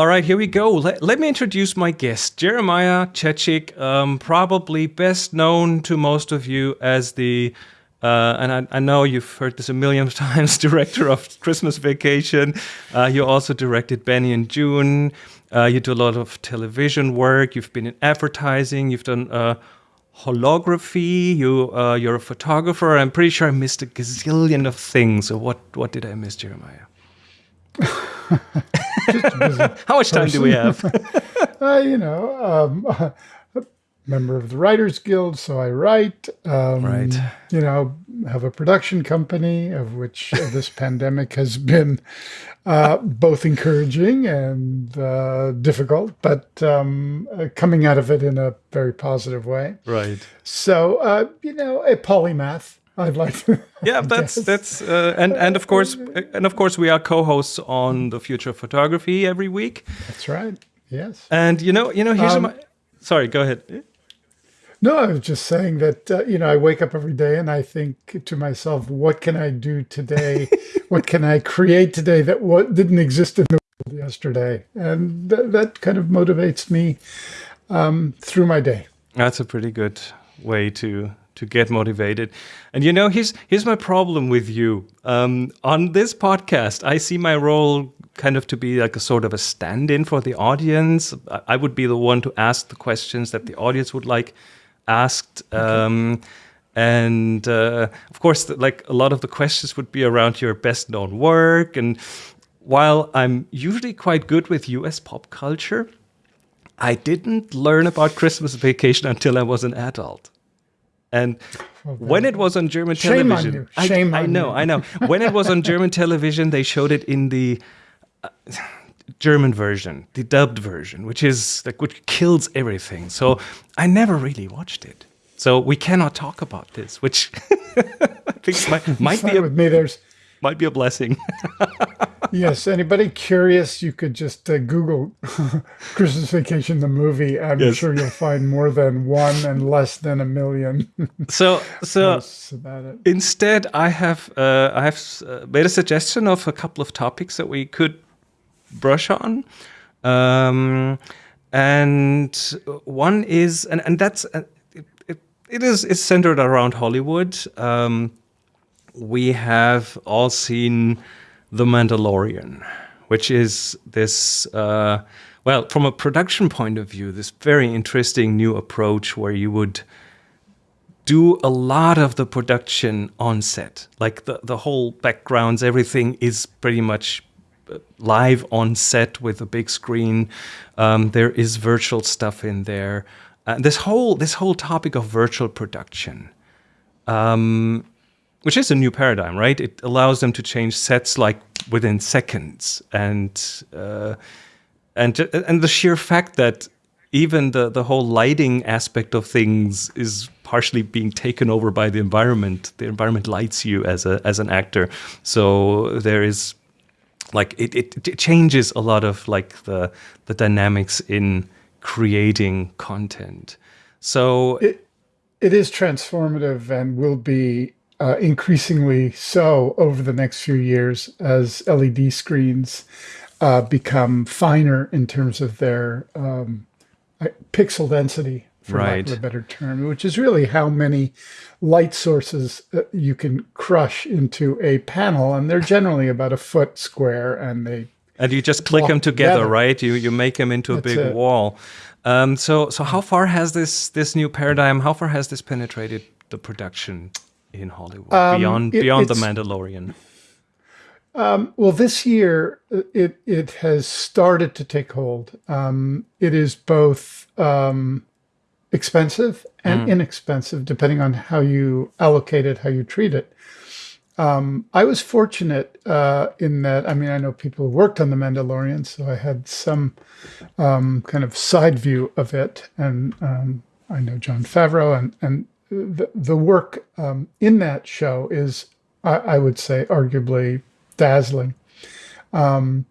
All right, here we go. Let, let me introduce my guest, Jeremiah Chechik, um, probably best known to most of you as the, uh, and I, I, know you've heard this a million times, director of Christmas Vacation. Uh, you also directed Benny and Joon. Uh, you do a lot of television work. You've been in advertising. You've done uh, holography. You, uh, you're a photographer. I'm pretty sure I missed a gazillion of things. So what, what did I miss, Jeremiah? How much time do we have? uh, you know, um, member of the Writers Guild, so I write. Um, right. You know, have a production company of which this pandemic has been uh, both encouraging and uh, difficult, but um, uh, coming out of it in a very positive way. Right. So, uh, you know, a polymath. I'd like to. Yeah, that's that's uh, and and of course and of course we are co-hosts on the Future of Photography every week. That's right. Yes. And you know, you know, here's um, my. Sorry, go ahead. No, I was just saying that uh, you know I wake up every day and I think to myself, what can I do today? what can I create today that what didn't exist in the world yesterday? And th that kind of motivates me um, through my day. That's a pretty good way to to get motivated. And you know, here's here's my problem with you. Um, on this podcast, I see my role kind of to be like a sort of a stand-in for the audience. I would be the one to ask the questions that the audience would like asked. Um, and uh, of course, like a lot of the questions would be around your best known work. And while I'm usually quite good with US pop culture, I didn't learn about Christmas vacation until I was an adult. And when it was on German Shame television, on Shame I, I know, you. I know. When it was on German television, they showed it in the uh, German version, the dubbed version, which is like which kills everything. So I never really watched it. So we cannot talk about this, which I think might, might be a, with me. There's might be a blessing. Yes. Anybody curious? You could just uh, Google Christmas Vacation the movie. I'm Yes. sure you'll find more than one and less than a million. so so about it. instead, I have uh, I have uh, made a suggestion of a couple of topics that we could brush on. Um, and one is, and, and that's, uh, it, it, it is, it's centered around Hollywood. Um, we have all seen The Mandalorian, which is this, uh, well, from a production point of view, this very interesting new approach where you would do a lot of the production on set. Like the, the whole backgrounds, everything is pretty much uh, live on set with a big screen. Um, there is virtual stuff in there. Uh, this whole this whole topic of virtual production, um, which is a new paradigm, right? It allows them to change sets like within seconds, and uh, and and the sheer fact that even the the whole lighting aspect of things is partially being taken over by the environment. The environment lights you as a as an actor, so there is like it, it, it changes a lot of like the the dynamics in creating content. So It, it is transformative and will be uh, increasingly so over the next few years as LED screens uh, become finer in terms of their um, pixel density, for lack of a better term, which is really how many light sources uh, you can crush into a panel. And they're generally about a foot square and they and you just click them together, together. right? You you make them into a That's big it. wall. Um, so so how far has this this new paradigm? How far has this penetrated the production in Hollywood beyond Um, it- beyond the Mandalorian? Well, this year uh, it it has started to take hold. Um, it is both um, expensive and inexpensive, depending on how you allocate it, how you treat it. Um, I was fortunate uh, in that. I mean, I know people who worked on the Mandalorian, so I had some um, kind of side view of it, and um, I know Jon Favreau, and and the the work um, in that show is, I, I would say, arguably dazzling. Um,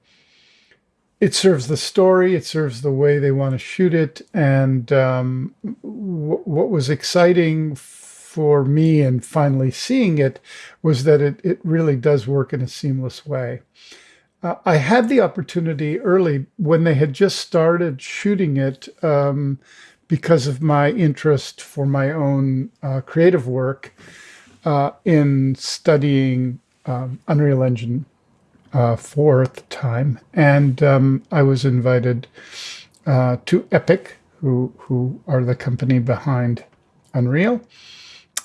it serves the story, it serves the way they want to shoot it, and um, what was exciting for me in finally seeing it was that it, it really does work in a seamless way. uh, I had the opportunity early when they had just started shooting it um, because of my interest for my own uh, creative work uh, in studying um, Unreal Engine uh, 4 at the time. And um, I was invited uh, to Epic, who, who are the company behind Unreal,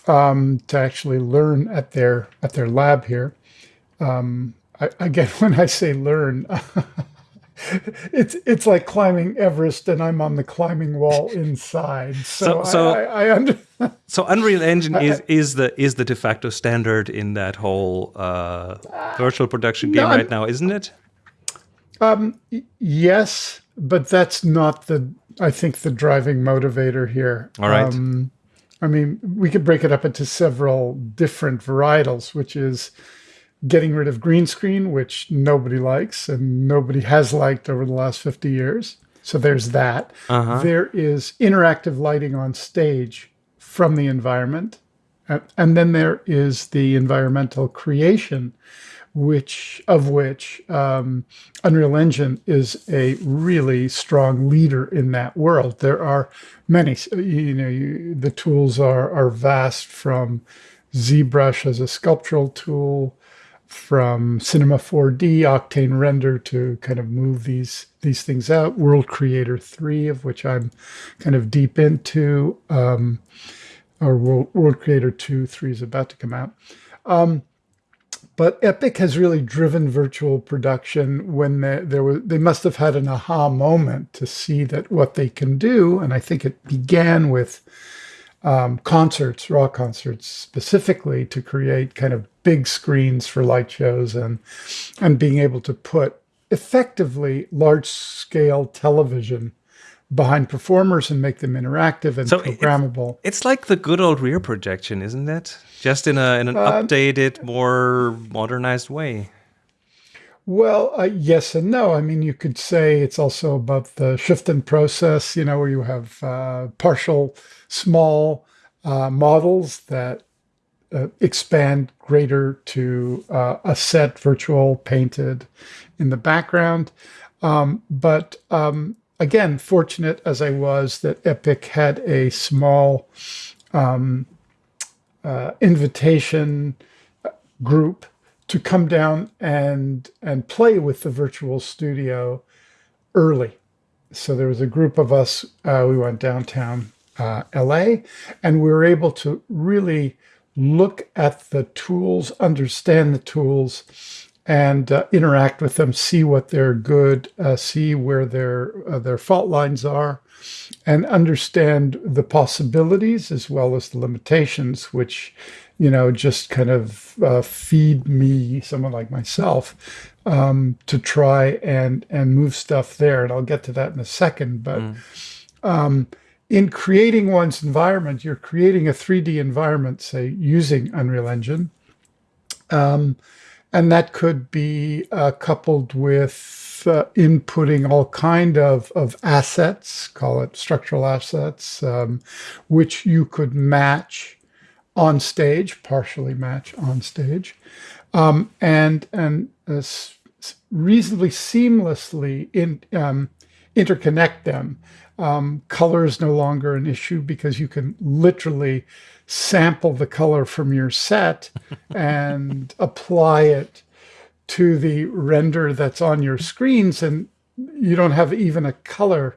um, to actually learn at their, at their lab here. Um, I, again, when I say learn, it's it's like climbing Everest, and I'm on the climbing wall inside. So, so, so I, I, I under so Unreal Engine is is the is the de facto standard in that whole uh, virtual production game right now, isn't it? Um, yes, but that's not the I think the driving motivator here. All right. Um, I mean, we could break it up into several different varietals, which is getting rid of green screen, which nobody likes and nobody has liked over the last 50 years. So there's that. Uh -huh. There is interactive lighting on stage from the environment. And then there is the environmental creation, which of which um, Unreal Engine is a really strong leader in that world. There are many, you know, you, the tools are, are vast from ZBrush as a sculptural tool, from Cinema 4D, Octane Render to kind of move these these things out. World Creator 3, of which I'm kind of deep into, um, or World, World Creator 2, 3 is about to come out. Um, but Epic has really driven virtual production when they, there they must have had an aha moment to see that what they can do, and I think it began with um, concerts, rock concerts specifically to create kind of big screens for light shows and and being able to put effectively large scale television behind performers and make them interactive and so programmable. It's, it's, like the good old rear projection, isn't it? Just in a in an uh, updated, more modernized way. Well, uh, yes and no. I mean, you could say it's also about the Schüfftan process, you know, where you have uh, partial small uh, models that uh, expand greater to uh, a set virtual painted in the background. Um, but um, again, fortunate as I was that Epic had a small um, uh, invitation group to come down and and play with the virtual studio early. So there was a group of us. Uh, we went downtown uh, LA, and we were able to really look at the tools, understand the tools, and uh, interact with them, see what they're good, uh, see where their uh, their fault lines are, and understand the possibilities as well as the limitations, which you know just kind of uh, feed me, someone like myself, um, to try and and move stuff there. And I'll get to that in a second, but. Mm. Um, in creating one's environment, you're creating a 3D environment, say, using Unreal Engine. Um, and that could be uh, coupled with uh, inputting all kind of, of assets, call it structural assets, um, which you could match on stage, partially match on stage, um, and, and uh, reasonably seamlessly in, um, interconnect them um, color is no longer an issue because you can literally sample the color from your set and apply it to the render that's on your screens and you don't have even a color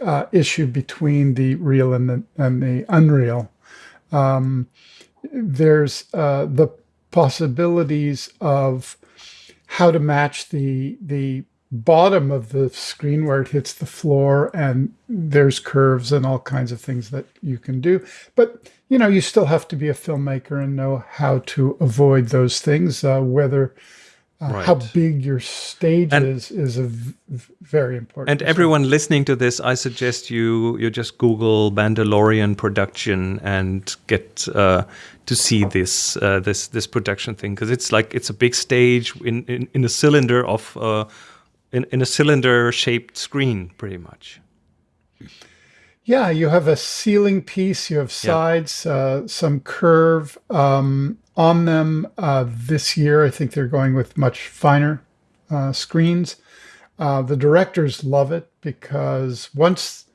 uh, issue between the real and the, and the unreal. Um, there's uh, the possibilities of how to match the the bottom of the screen where it hits the floor and there's curves and all kinds of things that you can do. But, you know, you still have to be a filmmaker and know how to avoid those things, uh, whether uh, right. how big your stage and, is is a very important. And everyone listening to this, I suggest you you just Google Mandalorian production and get uh, to see this uh, this this production thing because it's like it's a big stage in in, in a cylinder of uh, in, in a cylinder shaped screen pretty much. Yeah, you have a ceiling piece, you have sides, yeah. uh, some curve um, on them. Uh, this year, I think they're going with much finer uh, screens. Uh, the directors love it because once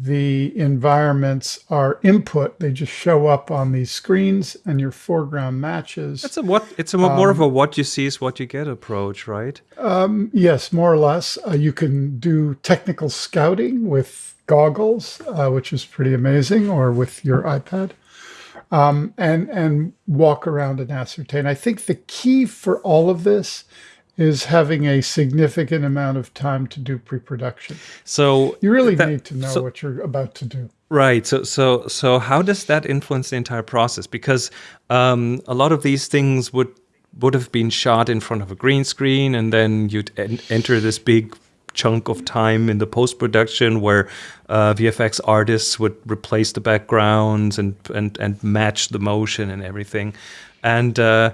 the environments are input, they just show up on these screens and your foreground matches. It's a what? It's a more of a what you see is what you get approach, right? Um, yes, more or less. Uh, you can do technical scouting with goggles, uh, which is pretty amazing, or with your iPad, um, and and walk around and ascertain. I think the key for all of this is having a significant amount of time to do pre-production. So you really that, need to know so, what you're about to do. Right. So so so how does that influence the entire process? Because um, a lot of these things would would have been shot in front of a green screen, and then you'd en enter this big chunk of time in the post production where uh, VFX artists would replace the backgrounds and and and match the motion and everything, and uh,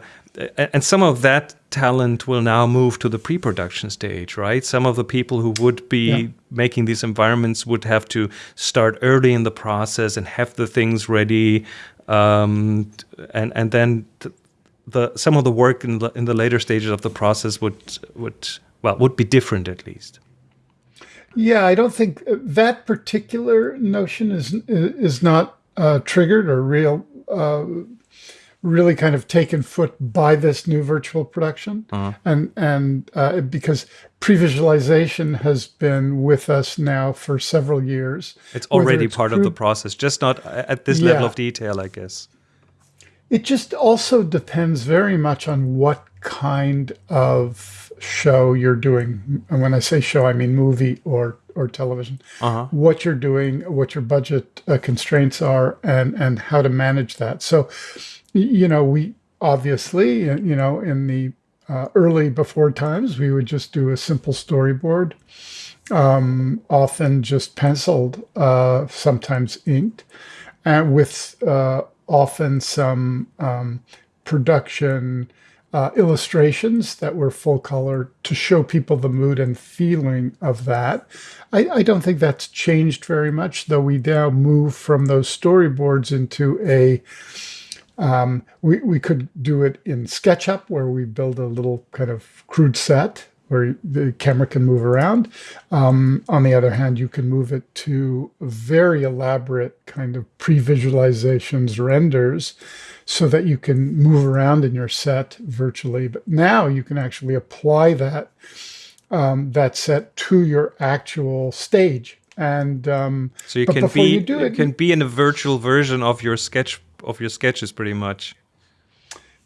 and some of that talent will now move to the pre-production stage, right? Some of the people who would be yeah. making these environments would have to start early in the process and have the things ready, um, and and then the some of the work in the in the later stages of the process would would well would be different at least. Yeah, I don't think that particular notion is is not uh, triggered or real. Uh, really kind of taken foot by this new virtual production uh -huh. and and uh, because pre-visualization has been with us now for several years it's already it's part of the process just not at this yeah. level of detail i guess it just also depends very much on what kind of show you're doing and when i say show i mean movie or or television uh -huh. what you're doing what your budget uh, constraints are and and how to manage that so you know, we obviously, you know, in the uh, early before times, we would just do a simple storyboard, um, often just penciled, uh, sometimes inked, and with uh, often some um, production uh, illustrations that were full color to show people the mood and feeling of that. I, I, don't think that's changed very much, though we now move from those storyboards into a um, we, we could do it in SketchUp where we build a little kind of crude set where the camera can move around. Um, on the other hand, you can move it to very elaborate kind of pre-visualizations renders so that you can move around in your set virtually. But now you can actually apply that um, that set to your actual stage. And um, so you can be you, do it, you can be in a virtual version of your sketch of your sketches pretty much.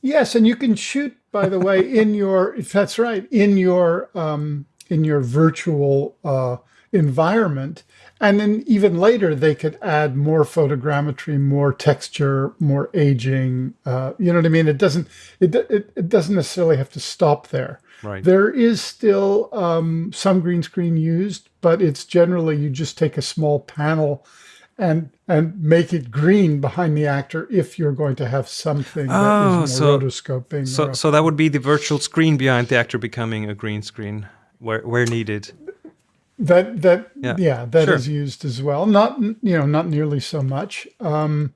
Yes, and you can shoot, by the way, in your that's right, in your um, in your virtual uh, environment. And then even later, they could add more photogrammetry, more texture, more aging. Uh, you know what I mean? It doesn't it, it, it doesn't necessarily have to stop there. Right. There is still um, some green screen used, but it's generally you just take a small panel and and make it green behind the actor if you're going to have something oh, that is more so, rotoscoping. So, so that would be the virtual screen behind the actor becoming a green screen where where needed. That that yeah, yeah that sure. is used as well. Not you know not nearly so much. Um,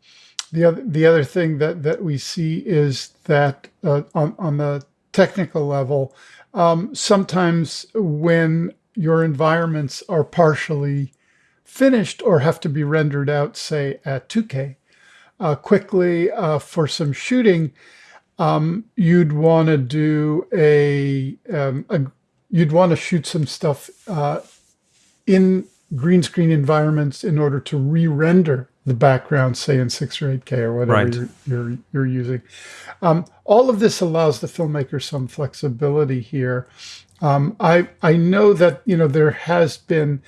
the other the other thing that that we see is that uh, on on the technical level, um, sometimes when your environments are partially finished or have to be rendered out, say, at 2K. Uh, quickly, uh, for some shooting, um, you'd want to do a, um, a you'd want to shoot some stuff uh, in green screen environments in order to re-render the background, say in 6 or 8K or whatever right. you're, you're, you're, using. Um, all of this allows the filmmaker some flexibility here. Um, I, I know that, you know, there has been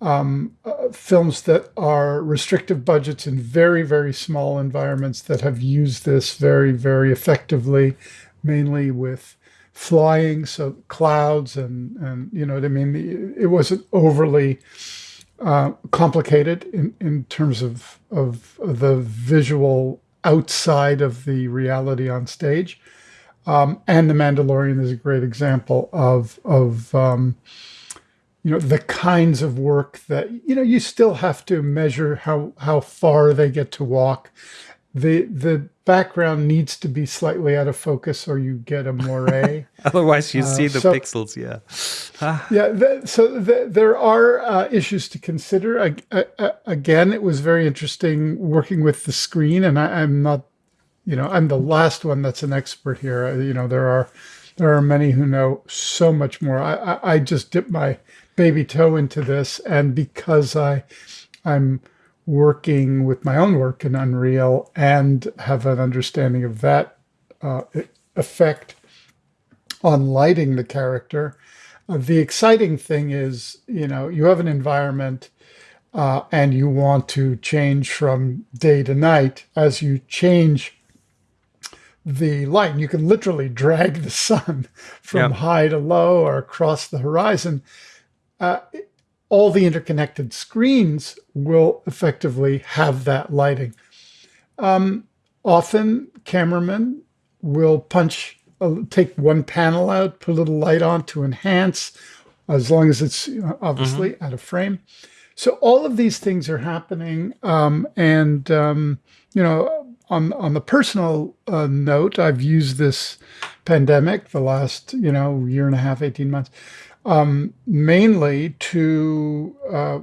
um, uh, films that are restrictive budgets in very, very small environments that have used this very, very effectively, mainly with flying, so clouds and, and you know what I mean? It wasn't overly uh, complicated in, in terms of, of the visual outside of the reality on stage. Um, and The Mandalorian is a great example of, of um, you know, the kinds of work that, you know, you still have to measure how, how far they get to walk. the the background needs to be slightly out of focus or you get a moire. Otherwise, you see the so- pixels. Yeah. yeah, th so th there are uh, issues to consider. I, I, I- again, it was very interesting working with the screen, and I, I'm not, you know, I'm the last one that's an expert here. Uh, You know, there are there are many who know so much more. I, I, I just dipped my baby toe into this, and because I I'm working with my own work in Unreal and have an understanding of that uh, effect on lighting the character. Uh, the exciting thing is, you know, you have an environment uh, and you want to change from day to night. As you change the light, and you can literally drag the sun from Yeah. high to low or across the horizon. Uh, all the interconnected screens will effectively have that lighting. Um, often, cameramen will punch, uh, take one panel out, put a little light on to enhance, as long as it's you know, obviously out of frame. So all of these things are happening, um, and um, you know, on on the personal uh, note, I've used this pandemic, the last you know year and a half, eighteen months, um, mainly to uh,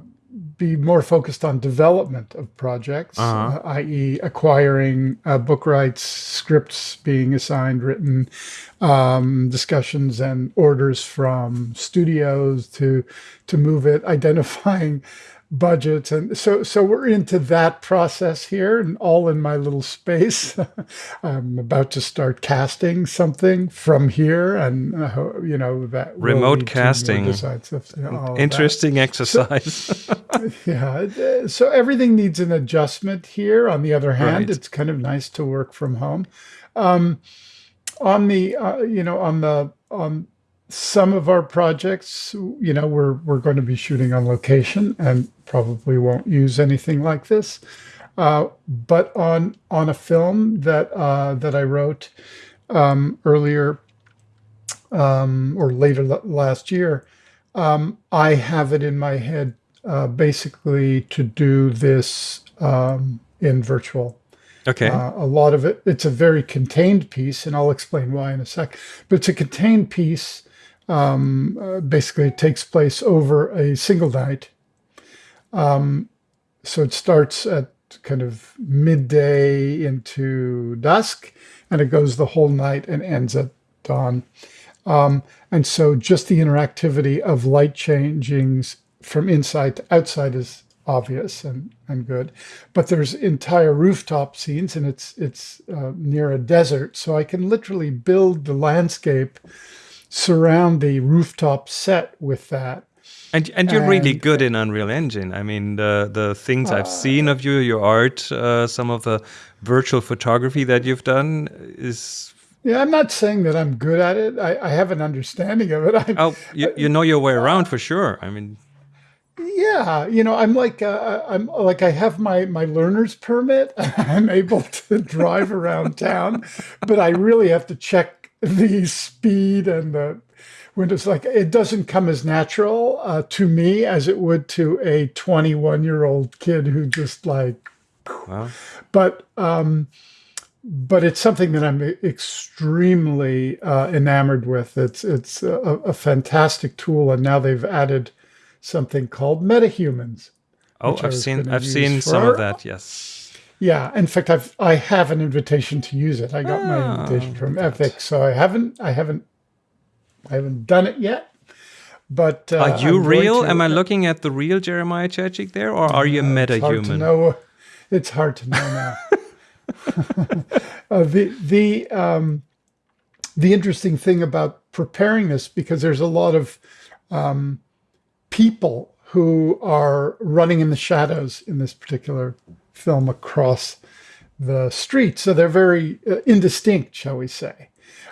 be more focused on development of projects, Uh-huh. uh, i.e., acquiring uh, book rights, scripts being assigned, written, um, discussions and orders from studios to to move it, identifying budgets, and so so we're into that process here, and all in my little space. I'm about to start casting something from here, and uh, you know that Remote lead to more casting. stuff, you know. Interesting exercise. Yeah. uh, So everything needs an adjustment here. On the other hand, Right. it's kind of nice to work from home. Um, on the, uh, you know, on the, on some of our projects, you know, we're, we're going to be shooting on location and probably won't use anything like this. Uh, but on, on a film that, uh, that I wrote, um, earlier, um, or later last year, um, I have it in my head uh, basically to do this um, in virtual. okay. Uh, a lot of it, it's a very contained piece, and I'll explain why in a sec. But it's a contained piece. Um, uh, basically, it takes place over a single night. Um, so it starts at kind of midday into dusk, and it goes the whole night and ends at dawn. Um, and so just the interactivity of light changings from inside to outside is obvious and, and good. But there's entire rooftop scenes and it's it's uh, near a desert. So I can literally build the landscape, surround the rooftop set with that. And and you're really good in Unreal Engine. I mean, the the things Uh, I've seen of you, your art, uh, some of the virtual photography that you've done is Yeah, I'm not saying that I'm good at it. I, I have an understanding of it. I, oh, you, you know your way around for sure. I mean, Yeah, you know, I'm like uh, I'm like I have my my learner's permit. I'm able to drive around town, but I really have to check the speed and the it's like it doesn't come as natural uh, to me as it would to a 21 year old kid who just like. well, But um, but it's something that I'm extremely uh, enamored with. It's it's a, a fantastic tool, and now they've added something called MetaHumans. oh, I've seen I've seen some of that. Yes. Yeah, in fact, I've I have an invitation to use it. I got my Ah, invitation from Epic, so I haven't I haven't I haven't done it yet. But uh, Are you I'm real? Am I looking at the real Jeremiah Chechik there, or are you a It's hard to metahuman? know. It's hard to know now. uh, the the um, the interesting thing about preparing this because there's a lot of um, people who are running in the shadows in this particular film across the street, so they're very uh, indistinct, shall we say?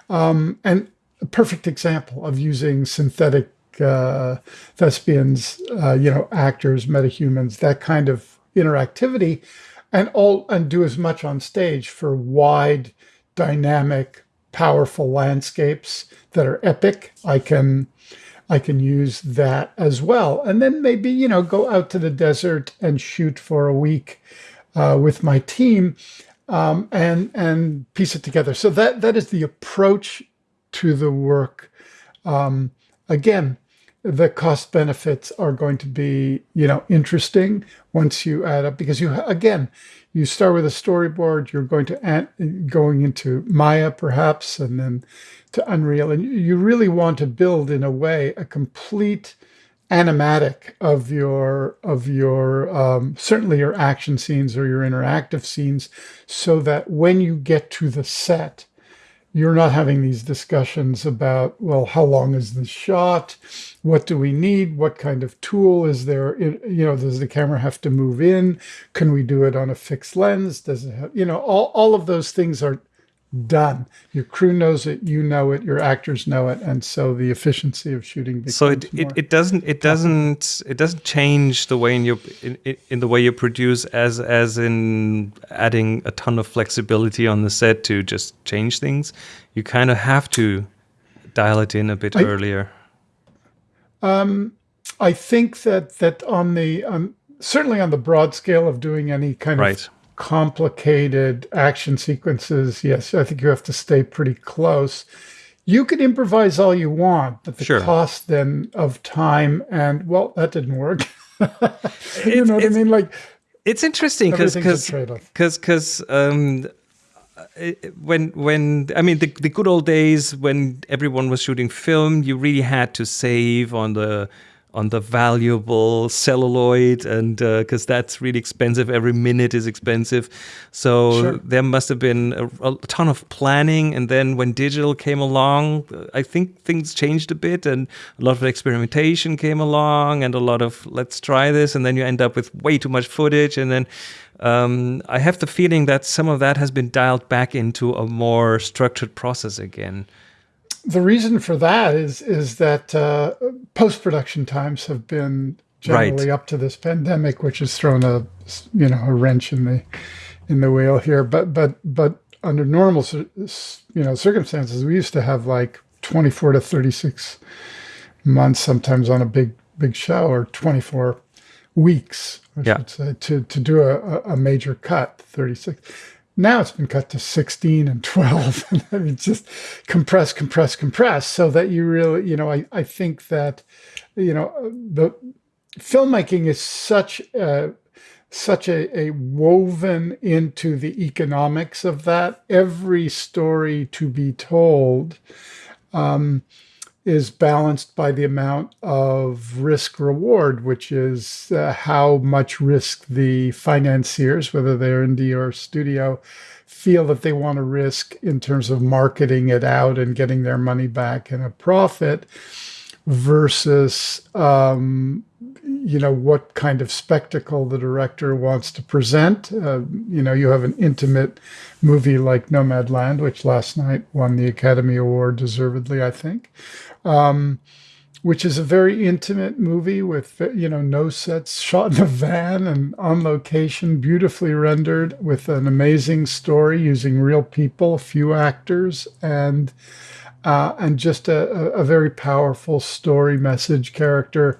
Um, and a perfect example of using synthetic uh, thespians, uh, you know, actors, metahumans, that kind of interactivity, and all and do as much on stage for wide, dynamic, powerful landscapes that are epic. I can I can use that as well, and then maybe you know go out to the desert and shoot for a week uh, with my team. um, and and piece it together. So that that is the approach to the work. Um, again, the cost benefits are going to be you know interesting once you add up because you again you start with a storyboard you're going to add, going into maya perhaps and then to unreal and you really want to build in a way a complete animatic of your of your um, certainly your action scenes or your interactive scenes so that when you get to the set you're not having these discussions about, well, how long is the shot? What do we need? What kind of tool is there? You know, does the camera have to move in? Can we do it on a fixed lens? Does it have, you know, all, all of those things are done. Your crew knows it, you know it, your actors know it, and so the efficiency of shooting. So it, it, it doesn't it doesn't it doesn't change the way in you in, in the way you produce as as in adding a ton of flexibility on the set to just change things. You kind of have to dial it in a bit I, earlier. Um, I think that that on the um, certainly on the broad scale of doing any kind right. of complicated action sequences, yes, I think you have to stay pretty close. You could improvise all you want, but the sure. cost then of time and well, that didn't work. you know what I mean? Like it's interesting because because because um, when when I mean the the good old days when everyone was shooting film, you really had to save on the on the valuable celluloid and because uh, that's really expensive. Every minute is expensive. So sure. there must have been a, a, ton of planning. And then when digital came along i think things changed a bit and a lot of experimentation came along and a lot of let's try this. And then you end up with way too much footage. And then um, i have the feeling that some of that has been dialed back into a more structured process again the reason for that is is that uh, post production times have been generally right. up to this pandemic, which has thrown a you know a wrench in the in the wheel here. But but but under normal you know circumstances, we used to have like twenty four to thirty six months, sometimes on a big big show, or twenty four weeks, I yeah. should say, to to do a, a major cut. Thirty six now it's been cut to 16 and 12. I mean, just compress, compress, compress so that you really, you know, I, I think that, you know, the filmmaking is such a, such a, a woven into the economics of that. Every story to be told um, is balanced by the amount of risk reward, which is uh, how much risk the financiers, whether they're indie or studio, feel that they want to risk in terms of marketing it out and getting their money back in a profit versus um, you know what kind of spectacle the director wants to present. Uh, you know, you have an intimate movie like Nomadland, which last night won the Academy Award deservedly, I think, um, which is a very intimate movie with you know no sets, shot in a van and on location, beautifully rendered, with an amazing story using real people, a few actors, and uh, and just a, a, very powerful story message character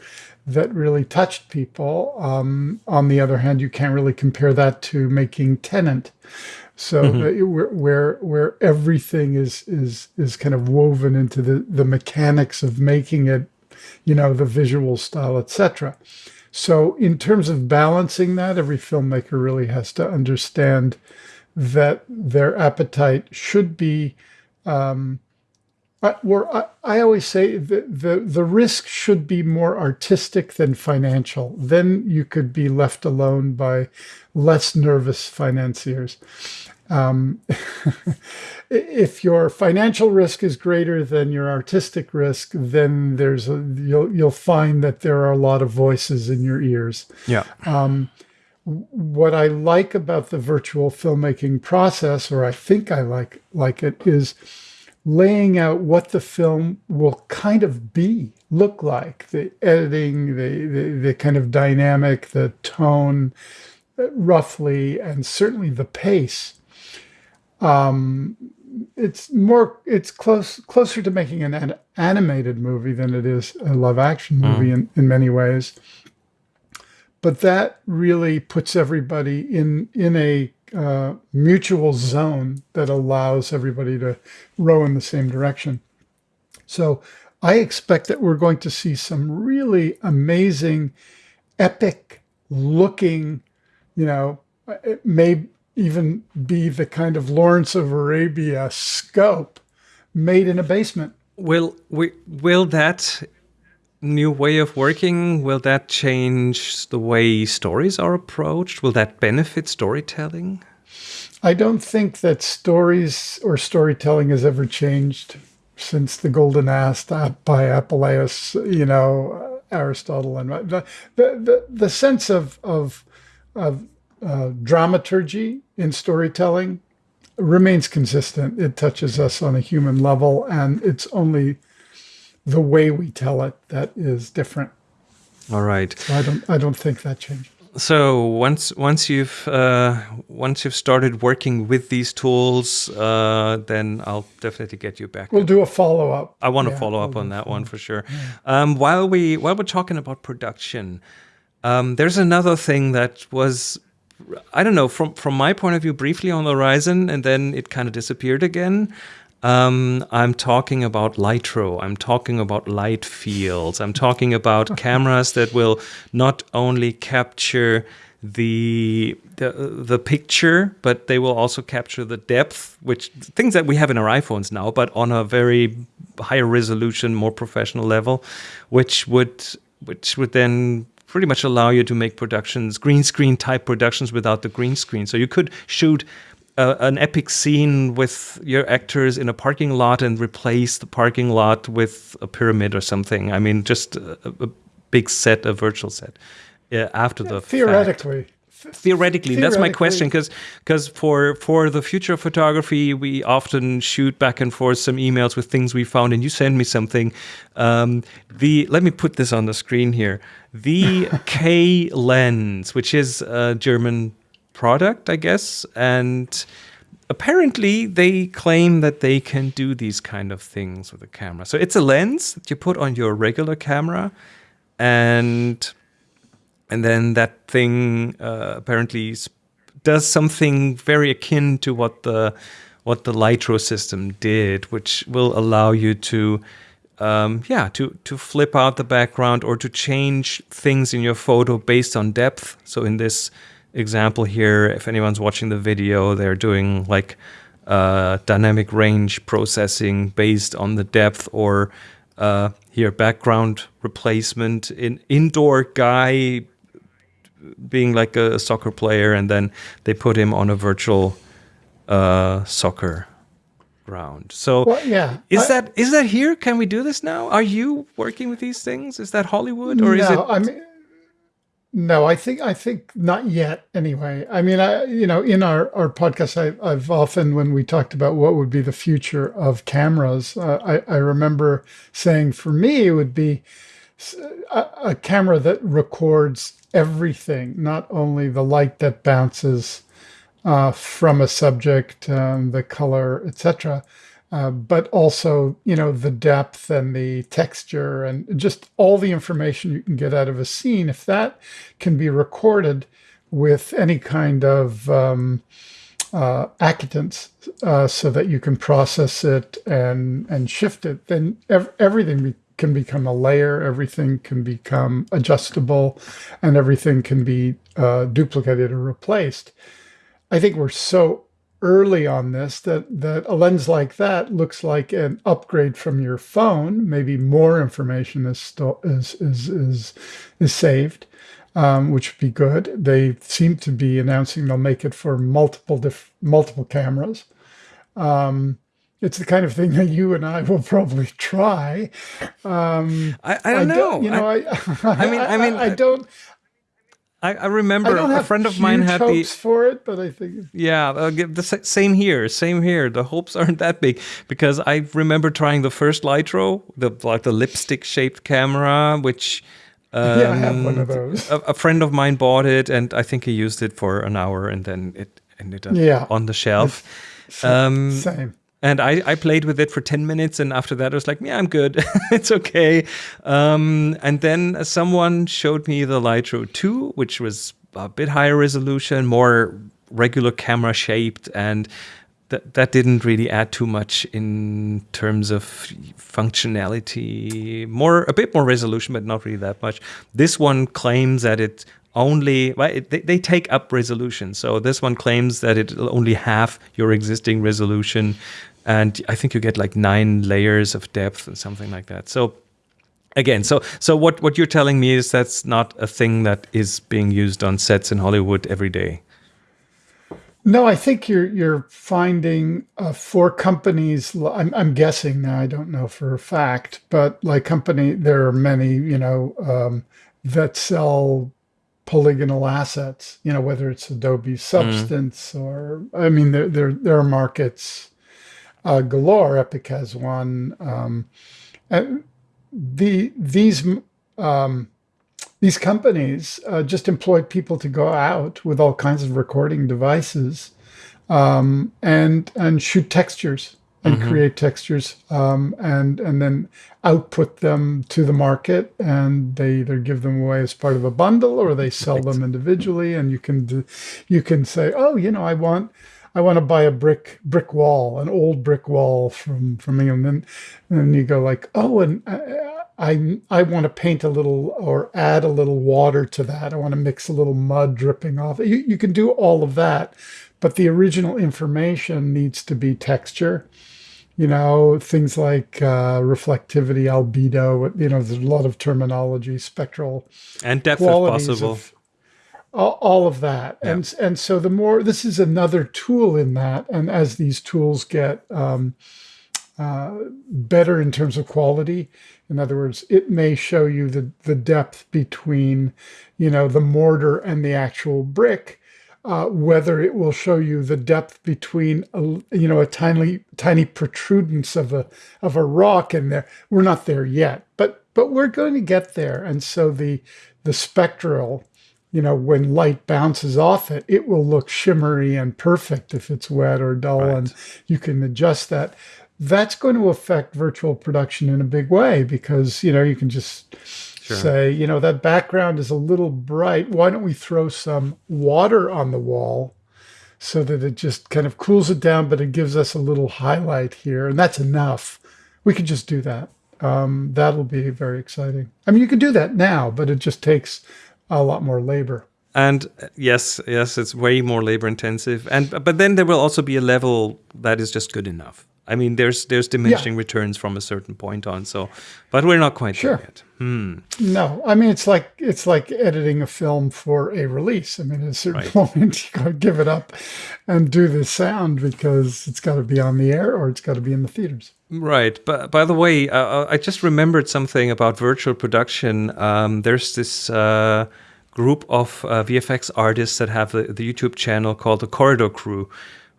that really touched people. Um, on the other hand, you can't really compare that to making Tenet, So mm-hmm. where, where where everything is is is kind of woven into the the mechanics of making it, you know, the visual style, etc. So in terms of balancing that, every filmmaker really has to understand that their appetite should be um, I, I, I, always say the, the, the risk should be more artistic than financial. Then you could be left alone by less nervous financiers. Um, if your financial risk is greater than your artistic risk, then there's a, you'll you'll find that there are a lot of voices in your ears. Yeah. Um, what I like about the virtual filmmaking process, or I think I like like it, is laying out what the film will kind of be, look like, the editing, the, the, the kind of dynamic, the tone, uh, roughly, and certainly the pace. Um, it's more, it's close, closer to making an, an, animated movie than it is a live action hmm. movie mm. in, in many ways. But that really puts everybody in, in a uh, mutual zone that allows everybody to row in the same direction. So I expect that we're going to see some really amazing, epic looking, you know, it may even be the kind of Lawrence of Arabia scope made in a basement. Will we, will that new way of working will that change the way stories are approached? Will that benefit storytelling? I don't think that stories or storytelling has ever changed since the Golden Ass by Apuleius, you know, Aristotle, and the the the, sense of of of uh, dramaturgy in storytelling remains consistent. It touches us on a human level, and it's only the way we tell it that is different. All right. So I don't I don't think that changed. So once once you've uh, once you've started working with these tools, uh, then I'll definitely get you back. We'll do a follow up. I want to yeah, follow up we'll on that one for sure. Yeah. Um, while we while we're talking about production, um, there's another thing that was I don't know from from my point of view briefly on the horizon, and then it kind of disappeared again. Um, I'm talking about Lytro. I'm talking about light fields. I'm talking about cameras that will not only capture the, the the picture, but they will also capture the depth, which things that we have in our iPhones now, but on a very higher resolution, more professional level, which would which would then pretty much allow you to make productions, green screen type productions without the green screen. So you could shoot uh, an epic scene with your actors in a parking lot and replace the parking lot with a pyramid or something. I mean, just a, a big set, a virtual set. Yeah, after the theoretically. Fact. Theoretically, that's my question because because for for the future of photography, we often shoot back and forth some emails with things we found, and you send me something. Um, the let me put this on the screen here. The K lens, which is a German product, I guess. And apparently they claim that they can do these kind of things with a camera. So it's a lens that you put on your regular camera and and then that thing uh, apparently does something very akin to what the what the Lytro system did, which will allow you to um, yeah, to, to flip out the background or to change things in your photo based on depth. So in this example here, if anyone's watching the video, they're doing like uh, dynamic range processing based on the depth or uh, here background replacement in indoor guy being like a soccer player and then they put him on a virtual uh, soccer ground. So well, yeah, is I, that is that here? Can we do this now? Are you working with these things? Is that Hollywood or no, is it? I mean, no, I think I think not yet. Anyway, I mean, I you know, in our our podcast, I, I've often when we talked about what would be the future of cameras, uh, I I remember saying for me it would be a, a camera that records everything, not only the light that bounces uh, from a subject, um, the color, etc., uh, but also, you know, the depth and the texture and just all the information you can get out of a scene. If that can be recorded with any kind of um, uh, uh, so that you can process it and and shift it, then ev everything be can become a layer, everything can become adjustable, and everything can be uh, duplicated or replaced. I think we're so early on this that that a lens like that looks like an upgrade from your phone. Maybe more information is is is is, is saved, um, which would be good. They seem to be announcing they'll make it for multiple diff- multiple cameras. Um, it's the kind of thing that you and I will probably try. Um, I, I, don't I know. Don't, you know, I, I, I mean, I, mean, I, don't. I, I remember I a friend of mine had the for it, but I think yeah, uh, the same here, same here. The hopes aren't that big because I remember trying the first Lytro, the like the lipstick shaped camera, which um, yeah, I have one of um, those. A, a, friend of mine bought it, and I think he used it for an hour, and then it ended up yeah. on the shelf. Um, same. And I, I played with it for 10 minutes. And after that, I was like, yeah, I'm good. it's okay. Um, and then someone showed me the Lytro 2, which was a bit higher resolution, more regular camera shaped and that that didn't really add too much in terms of functionality more a bit more resolution but not really that much this one claims that it only well, it, they, they take up resolution so this one claims that it'll only half your existing resolution and i think you get like nine layers of depth and something like that so again so so what what you're telling me is that's not a thing that is being used on sets in hollywood every day no, I think you're you're finding uh, for companies. I'm, I'm guessing now. I don't know for a fact, but like company, there are many you know um, that sell polygonal assets. You know whether it's Adobe Substance mm. or I mean there there there are markets uh, galore. Epic has one. Um, the these um, these companies uh, just employ people to go out with all kinds of recording devices um, and and shoot textures and mm -hmm. create textures um, and and then output them to the market and they either give them away as part of a bundle or they sell right. them individually and you can do, you can say oh you know I want I want to buy a brick brick wall an old brick wall from from England and, and then you go like oh and uh, I, I want to paint a little or add a little water to that. I want to mix a little mud dripping off. You, you can do all of that, but the original information needs to be texture. You know, things like uh, reflectivity, albedo, you know, there's a lot of terminology, spectral. And depth if possible. Of, all, all of that. Yeah. And, and so the more, this is another tool in that. And as these tools get um, uh, better in terms of quality, in other words, it may show you the, the depth between, you know, the mortar and the actual brick, uh, whether it will show you the depth between, a, you know, a tiny, tiny protrudence of a, of a rock in there. We're not there yet, but, but we're going to get there. And so the, the spectral, you know, when light bounces off it, it will look shimmery and perfect if it's wet or dull, right. and you can adjust that that's going to affect virtual production in a big way because, you know, you can just sure. say, you know, that background is a little bright. Why don't we throw some water on the wall so that it just kind of cools it down, but it gives us a little highlight here. And that's enough. We can just do that. Um, that'll be very exciting. I mean, you can do that now, but it just takes a lot more labor. And uh, yes, yes, it's way more labor intensive. And but then there will also be a level that is just good enough. I mean, there's there's diminishing yeah. returns from a certain point on. So, but we're not quite sure. there yet. Hmm. No, I mean it's like it's like editing a film for a release. I mean, at a certain right. moment you got to give it up and do the sound because it's got to be on the air or it's got to be in the theaters. Right. But by the way, uh, uh I just remembered something about virtual production. Um, there's this. Uh, group of uh, VFX artists that have the, the YouTube channel called the Corridor Crew,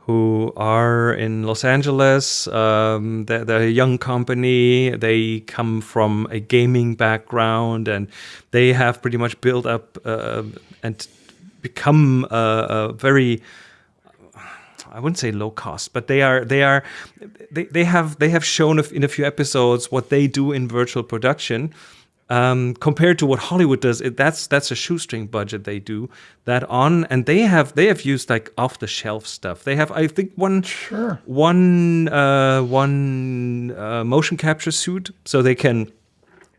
who are in Los Angeles. Um, they're, they're, a young company. They come from a gaming background, and they have pretty much built up uh, and become a, a, very I wouldn't say low cost, but they are they are they, they have they have shown in a few episodes what they do in virtual production um, compared to what Hollywood does, it, that's that's a shoestring budget they do that on, and they have they have used like off the shelf stuff. They have I think one sure. one uh, one uh, motion capture suit, so they can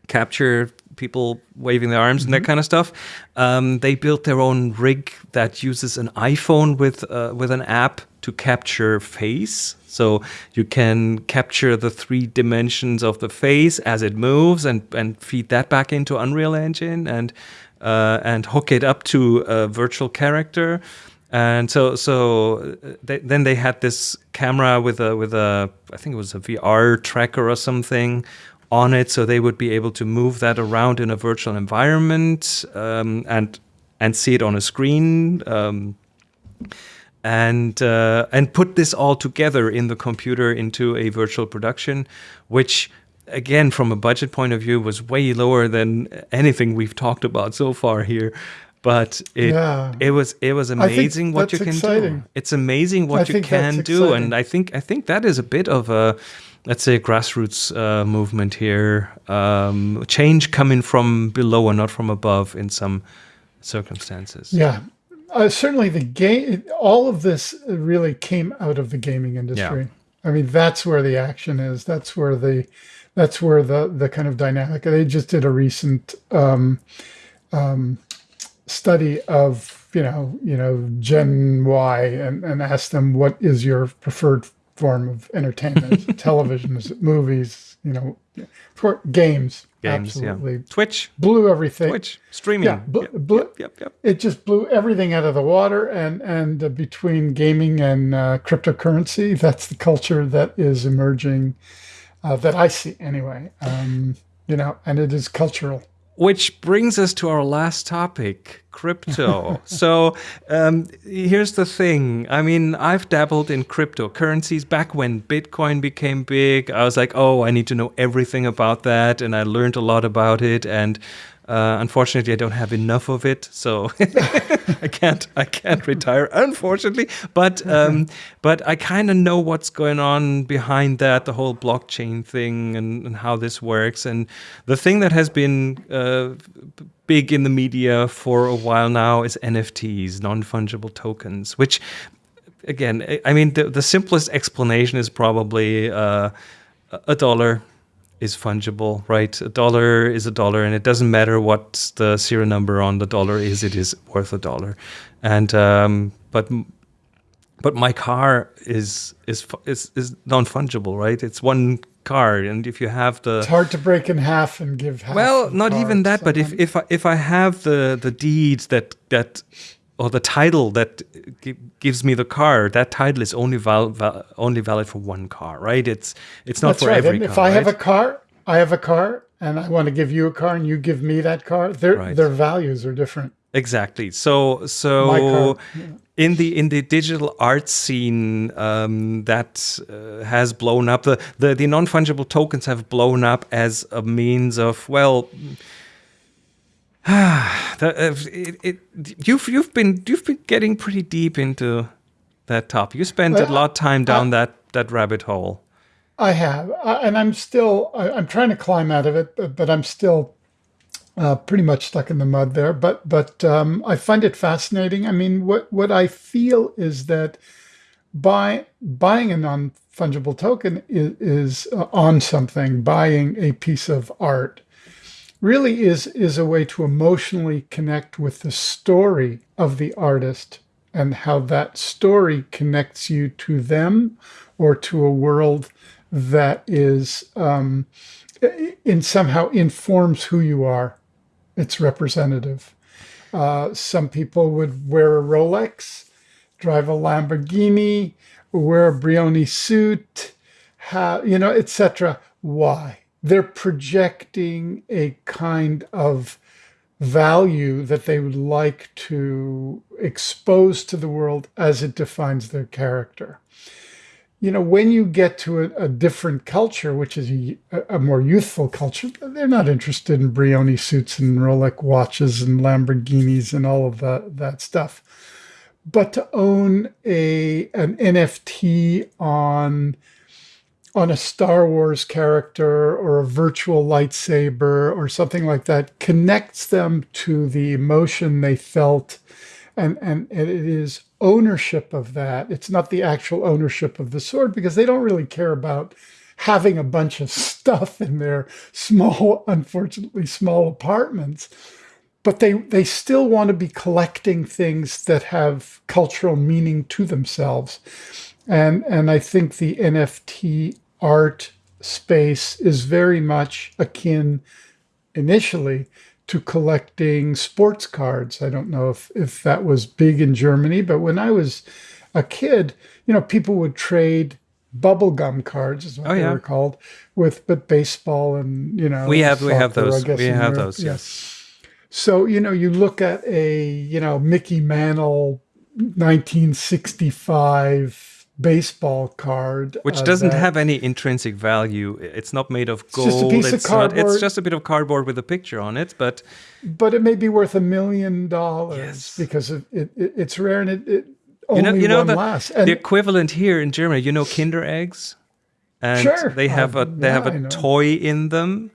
capture people waving their arms mm -hmm. and that mm-hmm. kind of stuff. Um, they built their own rig that uses an iPhone with uh, with an app to capture face. So you can capture the three dimensions of the face as it moves and, and feed that back into Unreal Engine and uh, and hook it up to a virtual character. And so so uh, they, then they had this camera with a with a I think it was a VR tracker or something on it, so they would be able to move that around in a virtual environment um, and and see it on a screen. Um, and uh, and put this all together in the computer into a virtual production, which again from a budget point of view was way lower than anything we've talked about so far here. But it yeah. it was it was amazing what you can exciting. do. It's amazing what I you can do, and I think I think that is a bit of a let's say a grassroots uh, movement here. Um, change coming from below and not from above in some circumstances. Yeah, uh, certainly the game. All of this really came out of the gaming industry. Yeah. I mean, that's where the action is. That's where the that's where the the kind of dynamic. They just did a recent um, um, study of you know you know Gen Y and, and asked them what is your preferred form of entertainment? Television? Is it movies? You know, for games. Games, absolutely. yeah. Twitch, blew everything. Twitch, streaming. Yeah, Yep, yep, yep, yep. it just blew everything out of the water and and uh, between gaming and uh, cryptocurrency that's the culture that is emerging uh, that i see anyway um, you know and it is cultural Which brings us to our last topic, crypto. so um, here's the thing. I mean, I've dabbled in cryptocurrencies back when Bitcoin became big. I was like, oh, I need to know everything about that, and I learned a lot about it. And uh, unfortunately, I don't have enough of it, so I can't. I can't retire, unfortunately. But um, but I kind of know what's going on behind that, the whole blockchain thing, and, and how this works. And the thing that has been uh, big in the media for a while now is NFTs, non-fungible tokens, which again, I- mean, the, the simplest explanation is probably uh, a dollar is fungible, right? A dollar is a dollar, and it doesn't matter what the serial number on the dollar is; it is worth a dollar. And um, but but my car is is is is non fungible, right? It's one car, and if you have the it's hard to break in half and give half well, not even that, but if if I, if I have the the deeds that that or the title that gi- gives me the car, that title is only val, val, only valid for one car, right? It's it's not that's for right every and car. if i have a car i have a car and i want to give you a car and you give me that car their Right. their values are different Exactly. So so in the in the digital art scene um, that uh, has blown up the, the the non fungible tokens have blown up as a means of well. the, uh, it, it, you've you've been you've been getting pretty deep into that topic. You spent a lot of time down that that rabbit hole. I have, uh, and I'm still. I, I'm trying to climb out of it, but, but I'm still uh, pretty much stuck in the mud there. But but um, I find it fascinating. I mean, what what I feel is that buy buying a non fungible token is, is uh, on something. Buying a piece of art really is is a way to emotionally connect with the story of the artist and how that story connects you to them or to a world that is um, in somehow informs who you are. It's representative. Uh, some people would wear a Rolex, drive a Lamborghini, wear a Brioni suit, ha, you know, etc. Why? They're projecting a kind of value that they would like to expose to the world as it defines their character. You know, when you get to a, a different culture, which is a, a more youthful culture, they're not interested in Brioni suits and Rolex watches and Lamborghinis and all of that, that stuff. But to own a an NFT on on a Star Wars character or a virtual lightsaber or something like that connects them to the emotion they felt. And and it is ownership of that. It's not the actual ownership of the sword because they don't really care about having a bunch of stuff in their small unfortunately small apartments but they they still want to be collecting things that have cultural meaning to themselves. And and i think the nft art space is very much akin initially to collecting sports cards. I don't know if, if that was big in Germany, but when I was a kid, you know, people would trade bubblegum cards is what Oh, they yeah. were called with but baseball and you know We have we have those. We have those. Yeah. Yes. So, you know, you look at a, you know, Mickey Mantle 1965 baseball card. Which uh, doesn't have any intrinsic value. It's not made of gold. just a piece of it's not. It's just a bit of cardboard with a picture on it. But but it may be worth a million dollars because of it, it, it's rare and it, it you only know, you know one the, lasts. the equivalent here in Germany. You know, Kinder eggs, and Sure. they have Uh, a they have a toy in them.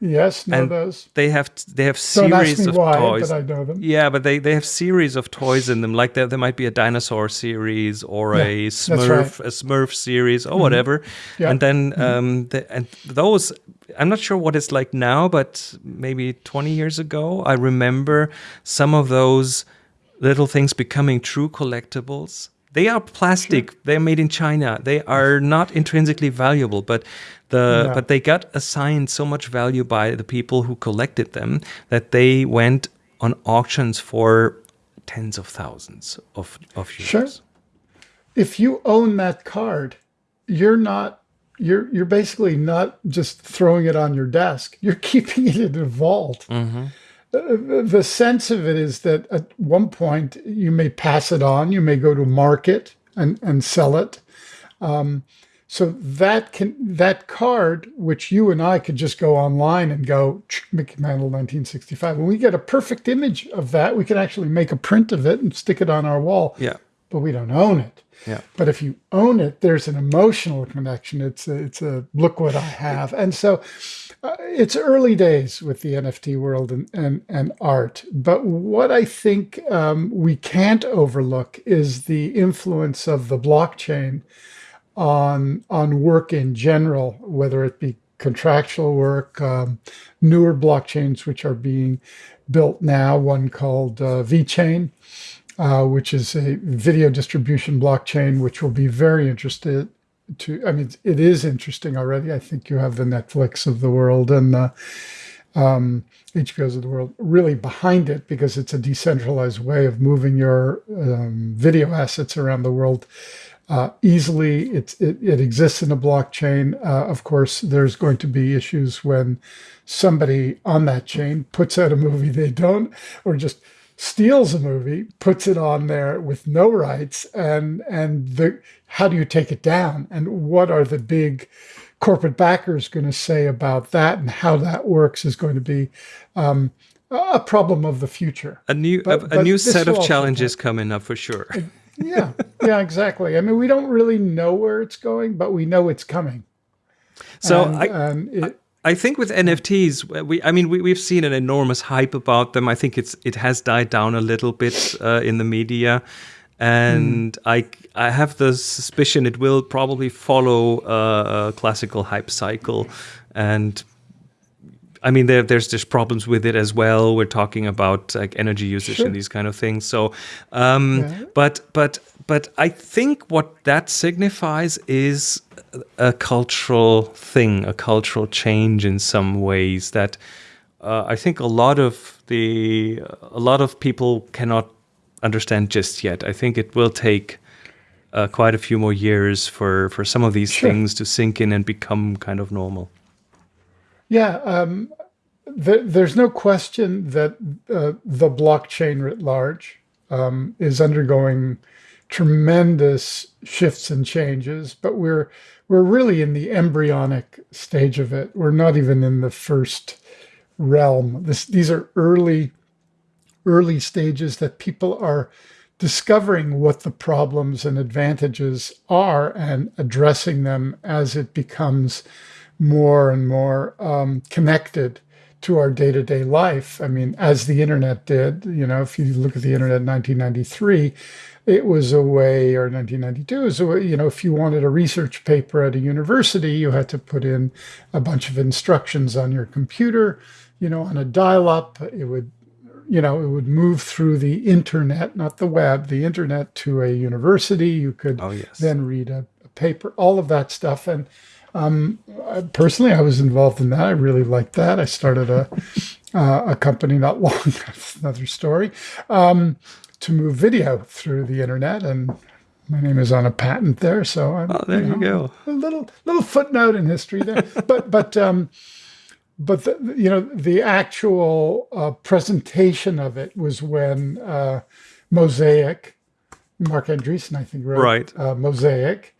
Yes, know and those. they have they have Don't ask series me of why, toys. but I know them. Yeah, but they, they have series of toys in them. Like there, there might be a dinosaur series or Yeah, a Smurf right. A Smurf series or whatever. Yeah. And then um the, and those I'm not sure what it's like now, but maybe 20 years ago, I remember some of those little things becoming true collectibles. They are plastic. They're made in China. They are not intrinsically valuable, but the No. but they got assigned so much value by the people who collected them that they went on auctions for tens of thousands of of euros. Sure. If you own that card, you're not you're you're basically not just throwing it on your desk. You're keeping it in a vault. Uh, the sense of it is that at one point you may pass it on, you may go to market and, and sell it. Um, so that can that card, which you and I could just go online and go Mickey Mantle 1965. When we get a perfect image of that, we can actually make a print of it and stick it on our wall. Yeah. But we don't own it. Yeah. But if you own it, there's an emotional connection. It's a, it's a look what I have. And so uh, it's early days with the NFT world and, and, and art. But what I think um, we can't overlook is the influence of the blockchain on on work in general, whether it be contractual work, um, newer blockchains which are being built now, one called uh, VeChain, uh, which is a video distribution blockchain, which will be very interested to. I mean, it is interesting already. I think you have the Netflix of the world and the um, HBOs of the world really behind it because it's a decentralized way of moving your um, video assets around the world uh, easily. It's, it, it exists in a blockchain. Uh, of course, there's going to be issues when somebody on that chain puts out a movie they don't, or just steals a movie, puts it on there with no rights, and and the how do you take it down, and what are the big corporate backers going to say about that, and how that works is going to be um, a problem of the future. A new But- a, a but new set of challenges coming up for sure. Yeah, yeah, exactly. I mean, we don't really know where it's going, but we know it's coming. So and, I, and it, I think with NFTs, we I mean we we've seen an enormous hype about them. I think it's it has died down a little bit uh, in the media, and I I have the suspicion it will probably follow uh, a classical hype cycle, and I mean there there's just problems with it as well. We're talking about like energy usage Sure. and these kind of things. So, um, Yeah. but but but I think what that signifies is a cultural thing, a cultural change in some ways that uh, I think a lot of the a lot of people cannot understand just yet. I think it will take uh, quite a few more years for for some of these Sure. things to sink in and become kind of normal. Yeah, um, th- there's no question that uh, the blockchain writ large um, is undergoing tremendous shifts and changes, but we're we're really in the embryonic stage of it. We're not even in the first realm. This, these are early early stages that people are discovering what the problems and advantages are and addressing them as it becomes more and more um, connected to our day-to-day life. I mean, as the internet did, you know, if you look at the internet in 1993, it was a way, or 1992, it was a way, you know, if you wanted a research paper at a university, you had to put in a bunch of instructions on your computer, you know, on a dial-up, it would you know, it would move through the internet, not the web, the internet to a university. You could Oh, yes. then read a, a paper, all of that stuff. And um, I- personally, I was involved in that. I really liked that. I started a uh, a company not long, that's another story, um, to move video through the internet. And my name is on a patent there, so I'm, Oh, there you go. a little little footnote in history there. but but um, but the, you know the actual uh, presentation of it was when uh, Mosaic, Marc Andreessen, I think, wrote Right. uh, Mosaic,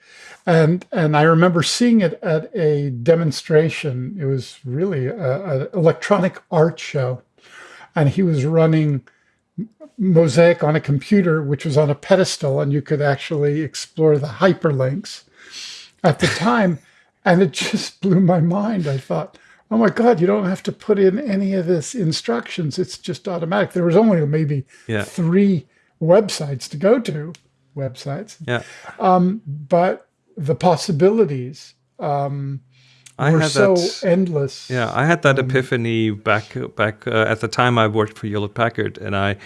and and I remember seeing it at a demonstration. It was really an electronic art show, and he was running Mosaic on a computer, which was on a pedestal, and you could actually explore the hyperlinks at the time. And it just blew my mind. I thought, oh my God, you don't have to put in any of this instructions. It's just automatic. There was only maybe Yeah. three websites to go to, websites, Yeah. Um, but the possibilities um, I were had so that. endless. Yeah, I had that epiphany back back uh, at the time I worked for Hewlett Packard, and I.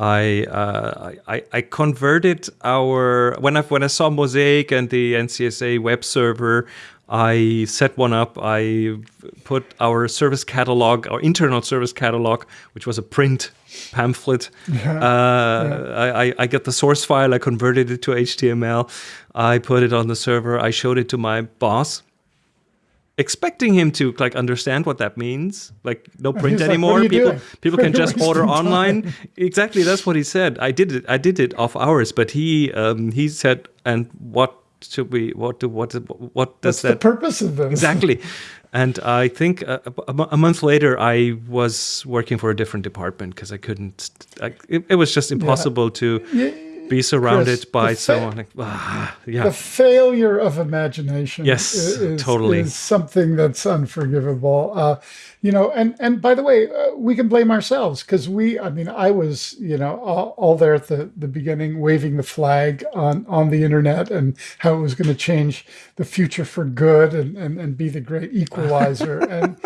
I, uh, I I converted our when I when I saw Mosaic and the NCSA web server, I set one up. I put our service catalog, our internal service catalog, which was a print pamphlet. Uh, I, I I get the source file. I converted it to HTML. I put it on the server. I showed it to my boss expecting him to like understand what that means like no print like, anymore "What are you people doing? people can just order online exactly that's what he said i did it i did it off hours but he um he said and what should we what do what what does That's the that purpose of this. exactly and i think uh, a, a month later i was working for a different department because i couldn't I, it, it was just impossible to be surrounded Chris, by someone like ah, yeah The failure of imagination Yes, is, totally. is something that's unforgivable. Uh, you know, and and by the way, uh, we can blame ourselves because we. I mean, I was you know all, all there at the the beginning, waving the flag on on the internet and how it was going to change the future for good and and, and be the great equalizer. and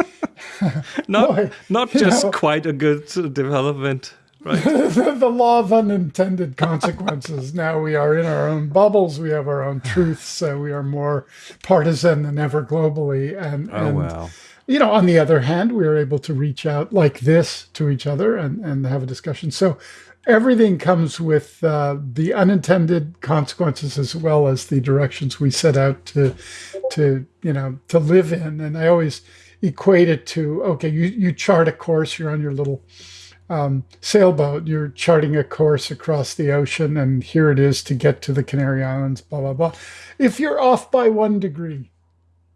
not boy, not just know. quite a good development right the, the law of unintended consequences. now we are in our own bubbles. We have our own truths. So we are more partisan than ever globally. And, Oh, and wow. you know, on the other hand, we are able to reach out like this to each other and, and have a discussion. So everything comes with uh, the unintended consequences as well as the directions we set out to, to you know, to live in. And I always equate it to okay, you you chart a course. You're on your little um, sailboat. You're charting a course across the ocean, and here it is to get to the Canary Islands. Blah blah blah. If you're off by one degree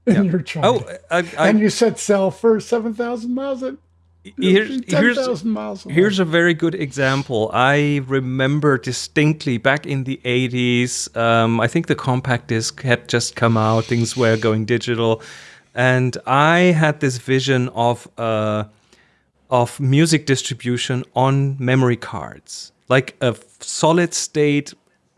in your chart, oh I, I, and you set sail for seven thousand miles, at here's ten here's miles. away. Here's a very good example. I remember distinctly back in the 80s, um, I think the compact disc had just come out, things were going digital. And I had this vision of, uh, of music distribution on memory cards, like a solid state,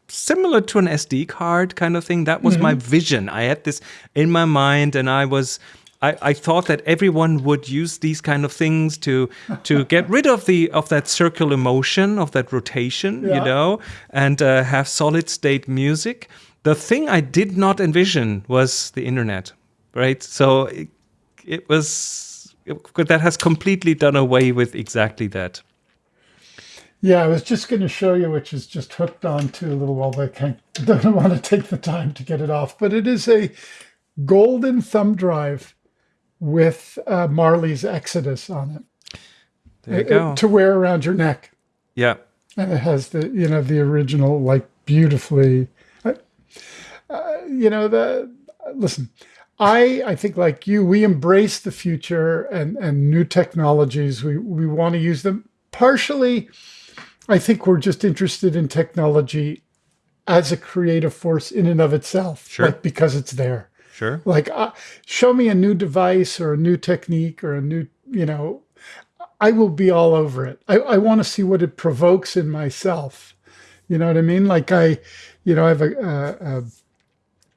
similar to an SD card kind of thing. That was my vision. I had this in my mind, and I was. I, I thought that everyone would use these kind of things to to get rid of the of that circular motion of that rotation, you know, and uh, have solid state music. The thing I did not envision was the internet, right? So it, it was that has completely done away with exactly that. Yeah, I was just going to show you, which is just hooked onto a little while. I can't, don't want to take the time to get it off, but it is a golden thumb drive with uh, Marley's Exodus on it There you uh, go. to wear around your neck, Yeah. and it has the you know the original like beautifully, uh, uh, you know the listen. I I think like you, we embrace the future and and new technologies. We we want to use them partially. I think we're just interested in technology as a creative force in and of itself, Sure. like because it's there. Sure. Like, uh, show me a new device or a new technique or a new, you know, I will be all over it. I, I want to see what it provokes in myself. You know what I mean? Like I, you know, I have a a, a,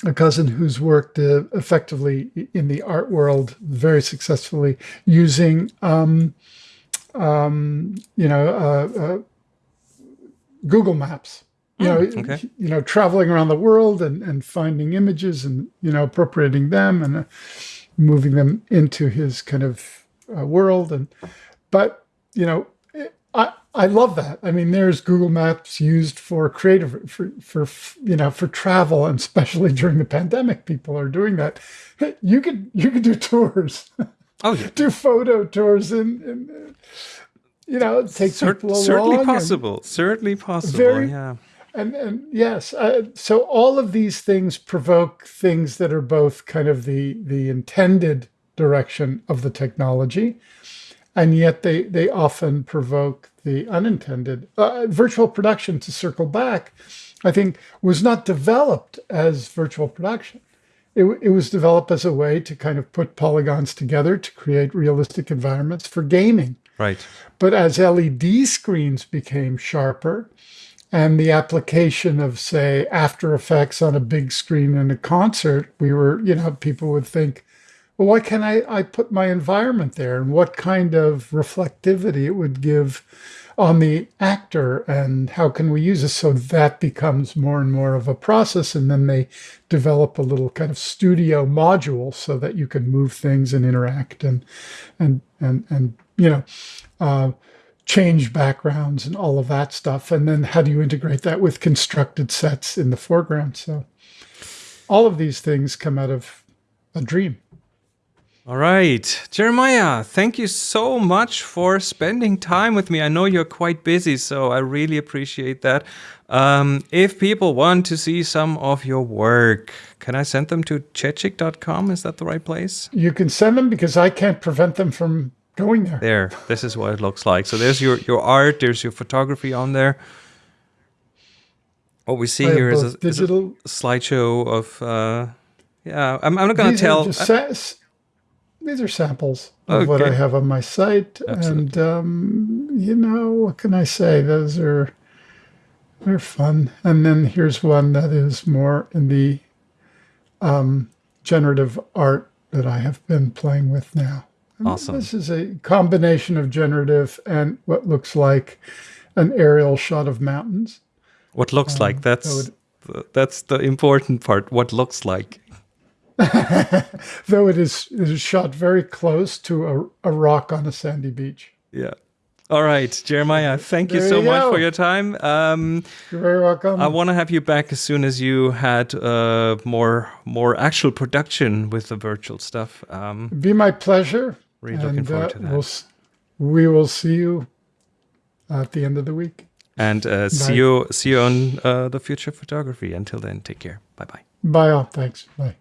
a cousin who's worked uh, effectively in the art world very successfully using, um, um, you know, uh, uh, Google Maps. You know, okay. you know, traveling around the world and, and finding images and you know appropriating them and uh, moving them into his kind of uh, world. And but you know, I I love that. I mean, there's Google Maps used for creative for for you know for travel and especially during the pandemic, people are doing that. You could you could do tours, Oh yeah. do photo tours, and, and you know take Cer- people certainly along and- possible. Certainly possible. Very- yeah. and and yes, uh, so all of these things provoke things that are both kind of the the intended direction of the technology, and yet they they often provoke the unintended. Uh, virtual production, to circle back, I think was not developed as virtual production. it, it was developed as a way to kind of put polygons together to create realistic environments for gaming. Right. But as LED screens became sharper and the application of, say, After Effects on a big screen in a concert, we were, you know, people would think, well, why can't I, I put my environment there and what kind of reflectivity it would give on the actor and how can we use it? So that becomes more and more of a process and then they develop a little kind of studio module so that you can move things and interact and and and and you know uh, change backgrounds and all of that stuff. And then how do you integrate that with constructed sets in the foreground? So all of these things come out of a dream all right. Jeremiah, thank you so much for spending time with me. I know you're quite busy, so I really appreciate that. Um, if people want to see some of your work, can I send them to chechik.com? Is that the right place? You can send them because I can't prevent them from going there. There, this is what it looks like. So there's your, your art, there's your photography on there. What we see here is a, digital... is a, slideshow of, uh, yeah, I'm, I'm not going to tell these are samples of okay. what I have on my site. Absolutely. And, um, you know, what can I say? Those are, they're fun. And then here's one that is more in the um, generative art that I have been playing with now. And awesome. This is a combination of generative and what looks like an aerial shot of mountains. What looks um, like, that's, that that's the important part, what looks like. Though it is, it is shot very close to a, a rock on a sandy beach. Yeah. All right, Jeremiah, thank you so you much for your time. Um, You're very welcome. I want to have you back as soon as you had uh, more more actual production with the virtual stuff. Um, Be my pleasure. Really and, looking forward uh, to that. We'll, we will see you at the end of the week. And uh, see you see you on uh, the future photography. Until then, take care. Bye bye. Bye all. Thanks. Bye.